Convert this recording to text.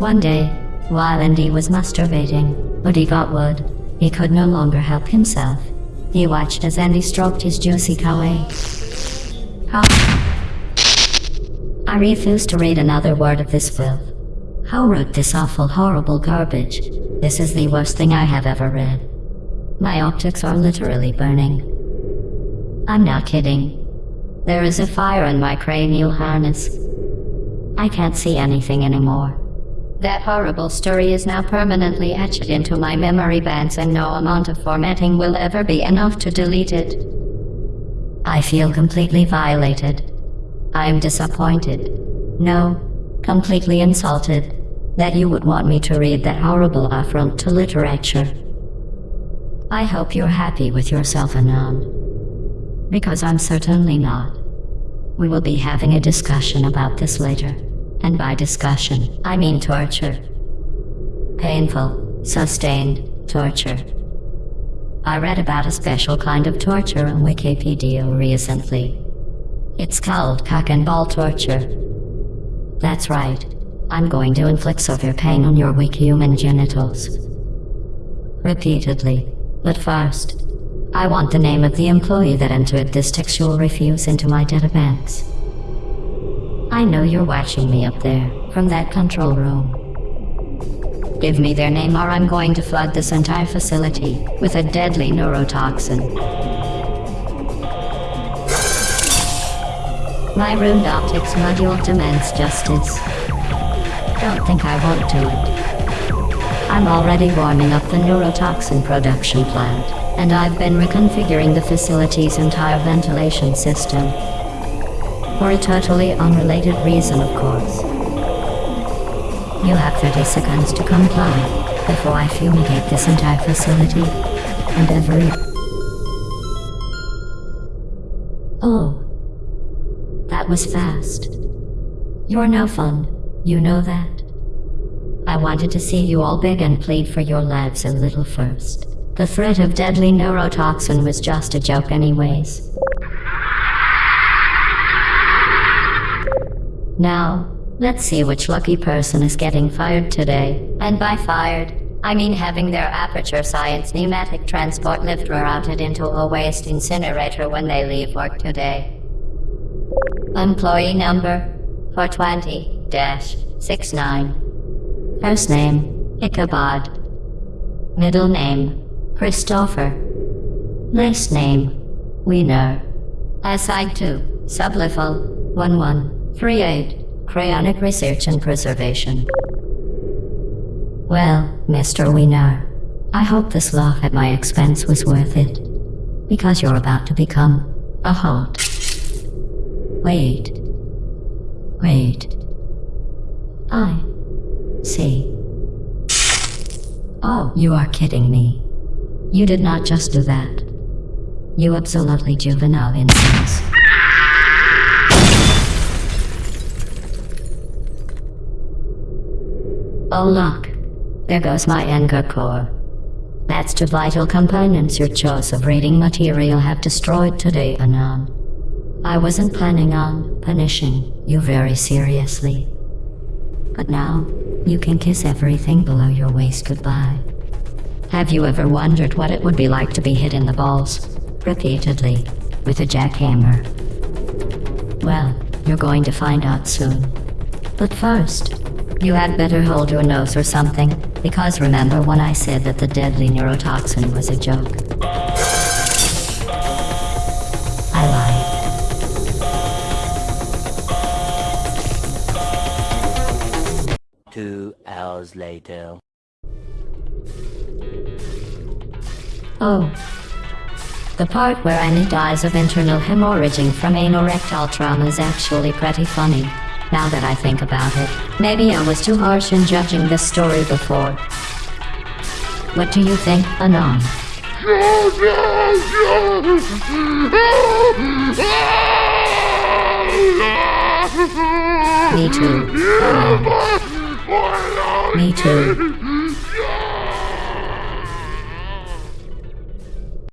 One day, while Andy was masturbating, but he got wood, he could no longer help himself. He watched as Andy stroked his juicy kawaii. I refuse to read another word of this filth. How wrote this awful, horrible garbage? This is the worst thing I have ever read. My optics are literally burning. I'm not kidding. There is a fire in my cranial harness. I can't see anything anymore. That horrible story is now permanently etched into my memory banks and no amount of formatting will ever be enough to delete it. I feel completely violated. I am disappointed. No, completely insulted that you would want me to read that horrible affront to literature. I hope you're happy with yourself, Anon. Because I'm certainly not. We will be having a discussion about this later. And by discussion, I mean torture. Painful, sustained torture. I read about a special kind of torture on Wikipedia recently. It's called cock and ball torture. That's right. I'm going to inflict severe pain on your weak human genitals. Repeatedly. But first, I want the name of the employee that entered this textual refuse into my database. I know you're watching me up there, from that control room. Give me their name or I'm going to flood this entire facility with a deadly neurotoxin. My rude optics module demands justice. Don't think I won't do it. I'm already warming up the neurotoxin production plant, and I've been reconfiguring the facility's entire ventilation system. For a totally unrelated reason, of course. You have 30 seconds to comply before I fumigate this entire facility and every. Oh. That was fast. You're no fun. You know that. I wanted to see you all beg and plead for your lives a little first. The threat of deadly neurotoxin was just a joke anyways. Now, let's see which lucky person is getting fired today. And by fired, I mean having their Aperture Science pneumatic transport lift routed into a waste incinerator when they leave work today. Employee number 420-69 First name, Ichabod. Middle name, Christopher. Last name, Wiener. SI2, 1-1 3.8 Cryonic Research and Preservation Well, Mr. Wiener, I hope this laugh at my expense was worth it. Because you're about to become a hot. Wait. Wait. I see. Oh, you are kidding me. You did not just do that. You absolutely juvenile insolence. Oh look, there goes my anger core. That's two vital components your choice of reading material have destroyed today, Anon. I wasn't planning on punishing you very seriously. But now, you can kiss everything below your waist goodbye. Have you ever wondered what it would be like to be hit in the balls, repeatedly, with a jackhammer? Well, you're going to find out soon. But first, you had better hold your nose or something, because remember when I said that the deadly neurotoxin was a joke? I lied. Two hours later. Oh. The part where Annie dies of internal hemorrhaging from anorectal trauma is actually pretty funny. Now that I think about it, maybe I was too harsh in judging this story before. What do you think, Anon? Me too. Me too.